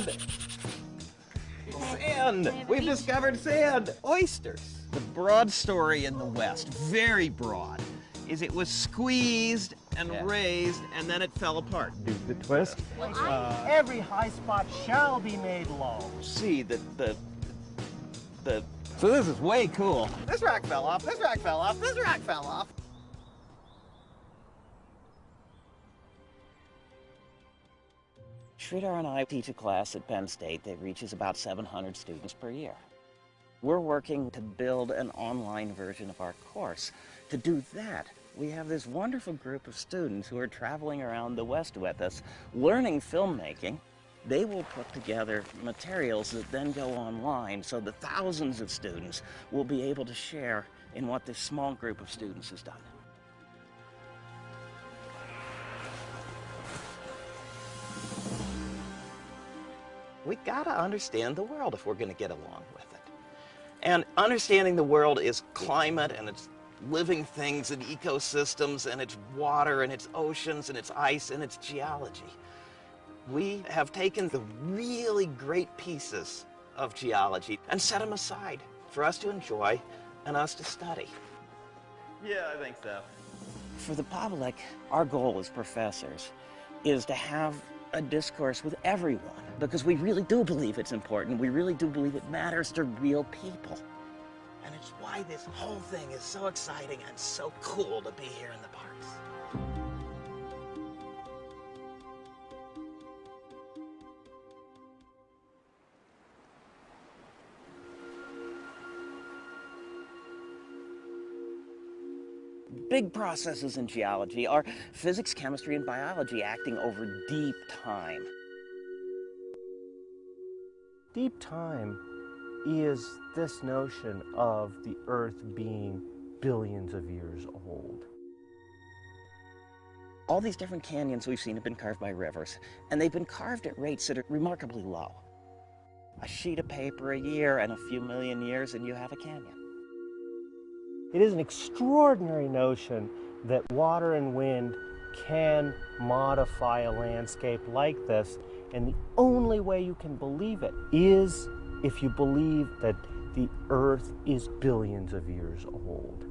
sand! Sand! We've discovered sand! Oysters! The broad story in the West, very broad, is it was squeezed and Yeah. raised and then it fell apart. Do the twist. Uh, every high spot shall be made low. See the the the So this is way cool. This rock fell off, this rock fell off, this rock fell off. Sridhar and I teach a class at Penn State that reaches about 700 students per year. We're working to build an online version of our course. To do that, we have this wonderful group of students who are traveling around the West with us, learning filmmaking. They will put together materials that then go online so the thousands of students will be able to share in what this small group of students has done. We gotta understand the world if we're gonna get along with it. And understanding the world is climate and its living things and ecosystems and its water and its oceans and its ice and its geology. We have taken the really great pieces of geology and set them aside for us to enjoy and us to study. Yeah, I think so. For the public, our goal as professors is to have a discourse with everyone because we really do believe it's important. We really do believe it matters to real people. And it's why this whole thing is so exciting and so cool to be here in the parks. Big processes in geology are physics, chemistry, and biology acting over deep time. Deep time is this notion of the earth being billions of years old. All these different canyons we've seen have been carved by rivers, and they've been carved at rates that are remarkably low. A sheet of paper a year and a few million years, and you have a canyon. It is an extraordinary notion that water and wind can modify a landscape like this, and the only way you can believe it is if you believe that the earth is billions of years old.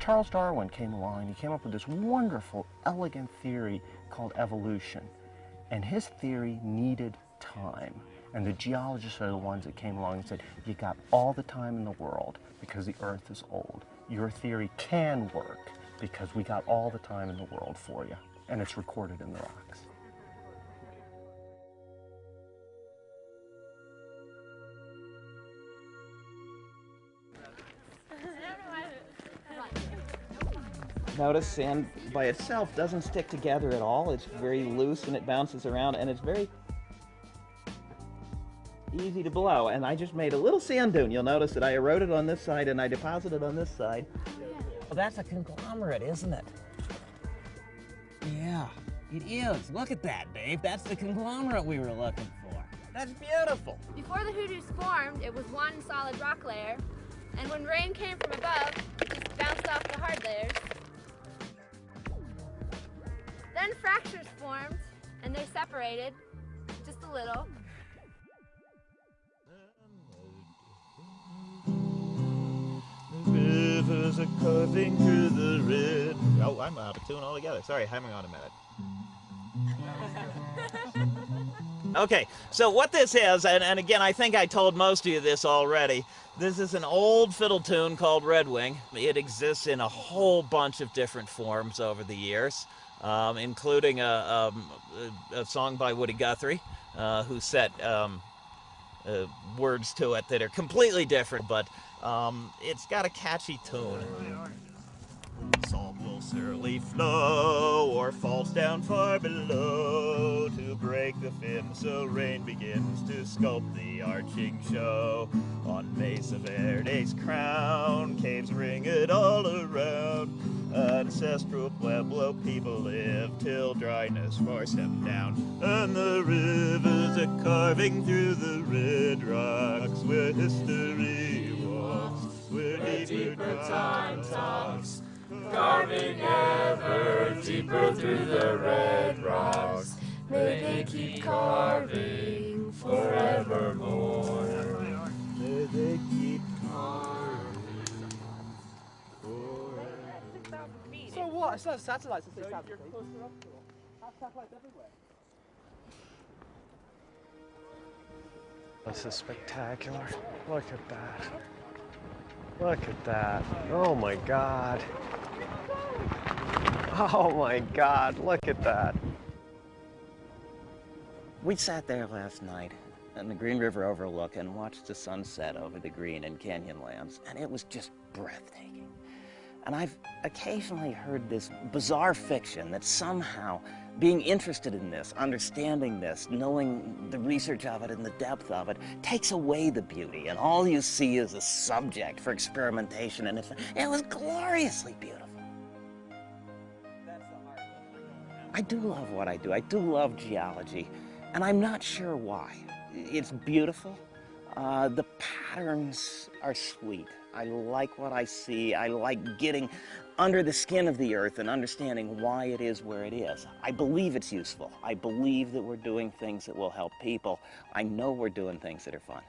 Charles Darwin came along and he came up with this wonderful, elegant theory called evolution. And his theory needed time. And the geologists are the ones that came along and said, you got all the time in the world because the earth is old. Your theory can work because we got all the time in the world for you. And it's recorded in the rocks. Notice sand by itself doesn't stick together at all. It's very loose and it bounces around and it's very easy to blow. And I just made a little sand dune. You'll notice that I eroded on this side and I deposited on this side. Well, that's a conglomerate, isn't it? Yeah, it is. Look at that, Dave. That's the conglomerate we were looking for. That's beautiful. Before the hoodoos formed, it was one solid rock layer, and when rain came from above, it just bounced off the hard layers. Then fractures formed, and they separated, just a little. The red. Oh, I'm out of tune altogether. Sorry, hang on a minute. Okay, so what this is, and, and again, I think I told most of you this already. This is an old fiddle tune called Red Wing. It exists in a whole bunch of different forms over the years, um, including a, um, a song by Woody Guthrie, uh, who set um, uh, words to it that are completely different, but um, it's got a catchy tune. Salt will surely flow or falls down far below to break the fin so rain begins to sculpt the arching show. On Mesa Verde's crown, caves ring it all around. Ancestral Pueblo people live till dryness forced them down. And the rivers are carving through the red rocks where history walks, where deeper time talks. carving ever deeper through the red rocks. May they keep carving forevermore. May they keep carving. So what? It's not satellites, it's satellites. Satellites everywhere. This is spectacular. Look at that. Look at that. Oh my god. Oh my god, look at that. We sat there last night on the Green River Overlook and watched the sunset over the Green and Canyonlands, and it was just breathtaking. And I've occasionally heard this bizarre fiction that somehow being interested in this, understanding this, knowing the research of it and the depth of it, takes away the beauty, and all you see is a subject for experimentation, and it, it was gloriously beautiful. I do love what I do. I do love geology, and I'm not sure why. It's beautiful. Uh, the patterns are sweet. I like what I see. I like getting under the skin of the earth and understanding why it is where it is. I believe it's useful. I believe that we're doing things that will help people. I know we're doing things that are fun.